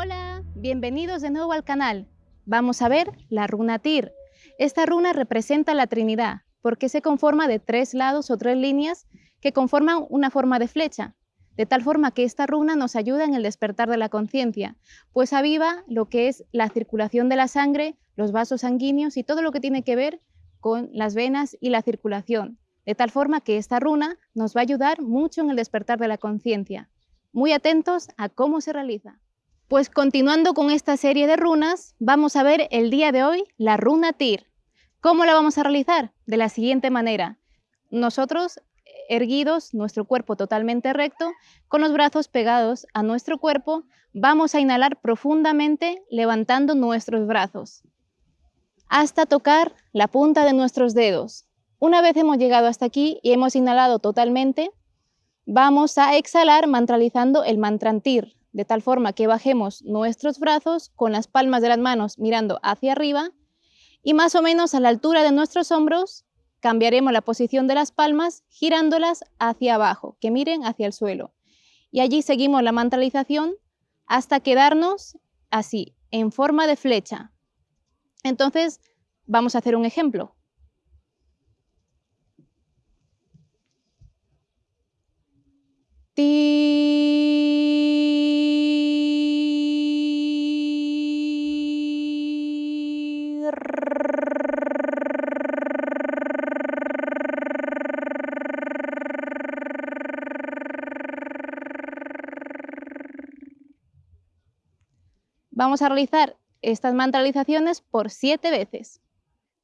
Hola, bienvenidos de nuevo al canal. Vamos a ver la runa Tir. Esta runa representa la Trinidad porque se conforma de tres lados o tres líneas que conforman una forma de flecha, de tal forma que esta runa nos ayuda en el despertar de la conciencia, pues aviva lo que es la circulación de la sangre, los vasos sanguíneos y todo lo que tiene que ver con las venas y la circulación, de tal forma que esta runa nos va a ayudar mucho en el despertar de la conciencia. Muy atentos a cómo se realiza. Pues continuando con esta serie de runas, vamos a ver el día de hoy la runa Tir. ¿Cómo la vamos a realizar? De la siguiente manera. Nosotros erguidos, nuestro cuerpo totalmente recto, con los brazos pegados a nuestro cuerpo, vamos a inhalar profundamente levantando nuestros brazos hasta tocar la punta de nuestros dedos. Una vez hemos llegado hasta aquí y hemos inhalado totalmente, vamos a exhalar mantralizando el mantrantir, de tal forma que bajemos nuestros brazos con las palmas de las manos mirando hacia arriba y más o menos a la altura de nuestros hombros cambiaremos la posición de las palmas girándolas hacia abajo, que miren hacia el suelo. Y allí seguimos la mantralización hasta quedarnos así, en forma de flecha. Entonces, vamos a hacer un ejemplo. Vamos a realizar estas mantralizaciones por siete veces.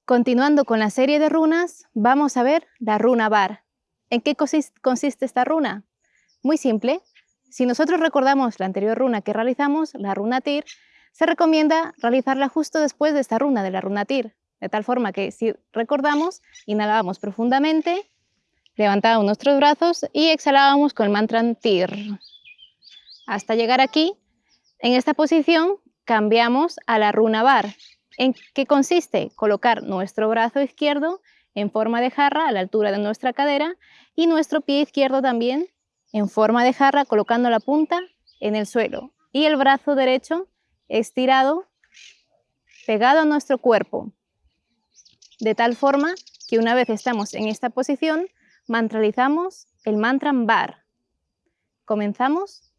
Continuando con la serie de runas, vamos a ver la runa Bar. ¿En qué consiste esta runa? Muy simple. Si nosotros recordamos la anterior runa que realizamos, la runa Tir, se recomienda realizarla justo después de esta runa, de la runa Tir, de tal forma que si recordamos, inhalábamos profundamente, levantábamos nuestros brazos y exhalábamos con el mantra Tir. Hasta llegar aquí, en esta posición, cambiamos a la runa bar. ¿En qué consiste? Colocar nuestro brazo izquierdo en forma de jarra a la altura de nuestra cadera y nuestro pie izquierdo también en forma de jarra colocando la punta en el suelo y el brazo derecho estirado pegado a nuestro cuerpo de tal forma que una vez estamos en esta posición mantralizamos el mantra bar. Comenzamos.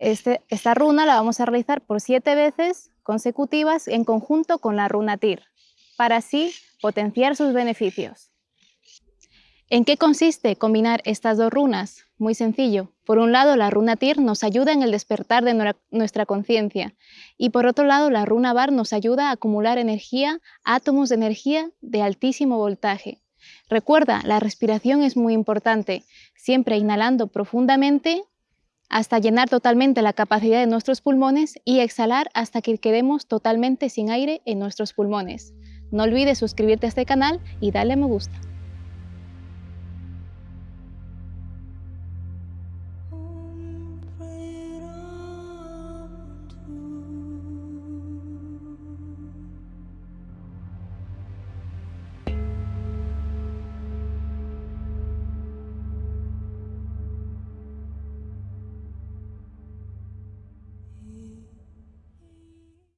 Esta runa la vamos a realizar por siete veces consecutivas en conjunto con la runa TIR, para así potenciar sus beneficios. ¿En qué consiste combinar estas dos runas? Muy sencillo. Por un lado, la runa Tir nos ayuda en el despertar de nuestra conciencia y por otro lado, la runa Bar nos ayuda a acumular energía, átomos de energía de altísimo voltaje. Recuerda, la respiración es muy importante, siempre inhalando profundamente hasta llenar totalmente la capacidad de nuestros pulmones y exhalar hasta que quedemos totalmente sin aire en nuestros pulmones. No olvides suscribirte a este canal y darle me gusta.